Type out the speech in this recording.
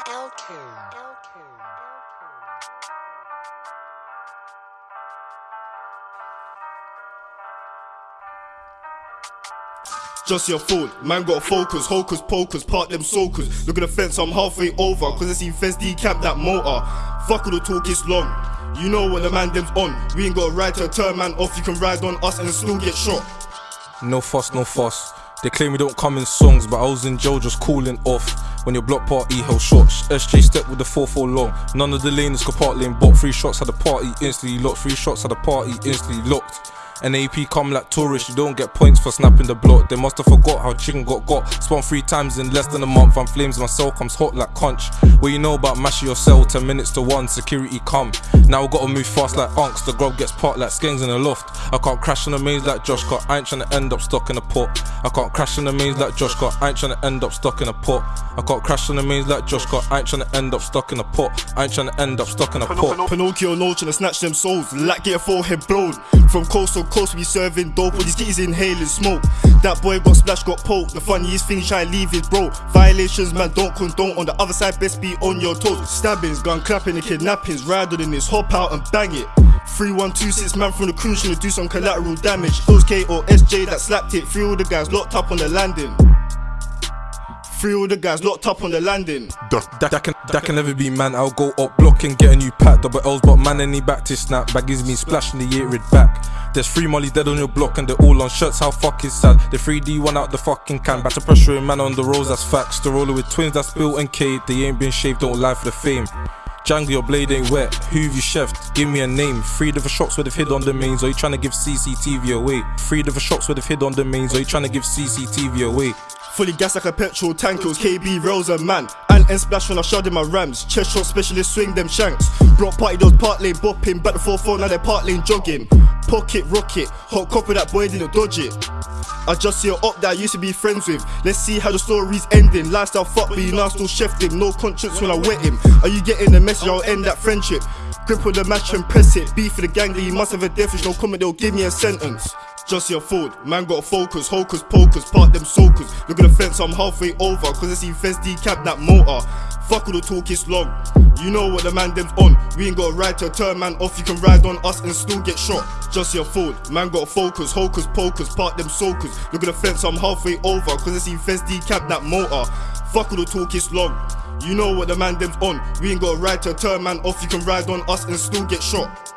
L2. L2. Just your fault, man got focus, hocus pocus, part them soakers. Look at the fence, I'm halfway over, cause I see fence decamp that motor. Fuck all the talk, it's long. You know what the man them's on. We ain't got a right to turn man off, you can ride on us and still get shot. No fuss, no fuss. They claim we don't come in songs, but I was in jail just cooling off. When your block party held shots, SJ stepped with the 4-4 long. None of the lanes could part lane, but three shots had the party instantly locked. Three shots had the party instantly locked. And AP come like tourists, you don't get points for snapping the block. They must have forgot how chicken got got. Spawn three times in less than a month, and flames my cell comes hot like conch. What you know about mashing your cell, 10 minutes to one, security come. Now I gotta move fast like unks, the grub gets part like skanks in the loft. I can't crash on the maze like Josh, cause I ain't tryna end up stuck in a pot. I can't crash on the maze like Josh, cause I ain't tryna end up stuck in a pot. I can't crash on the maze like Josh, cause I ain't tryna end up stuck in a pot. I ain't tryna end up stuck in a pot. Pinocchio no tryna snatch them souls, like get a forehead blown. From coast to coast, we serving dope, all these kitties inhaling smoke. That boy got splashed, got poked. The funniest thing, try leave his bro. Violations, man, don't condone. On the other side, best be on your toes. Stabbings, gun clapping, and kidnappings. Rider in this, hop out and bang it. 3126 man from the crew to do some collateral damage. It was K or SJ that slapped it. Three all the guys locked up on the landing. Three all the guys locked up on the landing. That, that, can, that can never be man. I'll go up block and get a new pack. Double L's, but man, any back to snap. Baggies me splashing the year red back. There's three molly dead on your block and they're all on shirts. How fuck is sad. The 3D one out the fucking can. Back to pressuring man on the rolls, that's facts. The roller with twins that's built and K. They ain't been shaved, don't lie for the fame. Django, your blade ain't wet. Who have you chefed? Give me a name. Three different shots would have hid on the mains, or you trying to give CCTV away? Three different shots would have hid on the mains, or you trying to give CCTV away? Fully gas like a petrol tank, it was KB Rails and man. And and splash when I shot in my rams. Chest shot specialist swing them shanks. Block party, those part lane bopping. Back the 4 4, now they're part lane jogging. Pocket rocket, hot copper that boy didn't dodge it. I just see a up that I used to be friends with. Let's see how the story's ending. Lifestyle fuck, you now still chefed him. No conscience when I wet him. Are you getting the message? I'll end that friendship. Grip on the match and press it. Beef for the gang, that you must have a death. No comment, they'll give me a sentence. Just your fault, man got focus, hocus pocus, part them soakers. Look at the fence, I'm halfway over, cause I see fence decap that motor. Fuck all the talk, it's long. You know what the man them's on. We ain't got a right to turn man off, you can ride on us and still get shot. Just your fault, man got focus, hocus pocus, park them soakers. Look at the fence, I'm halfway over, cause I see fence decap that motor. Fuck all the talk, it's long. You know what the man them's on. We ain't got a right to turn man off, you can ride on us and still get shot.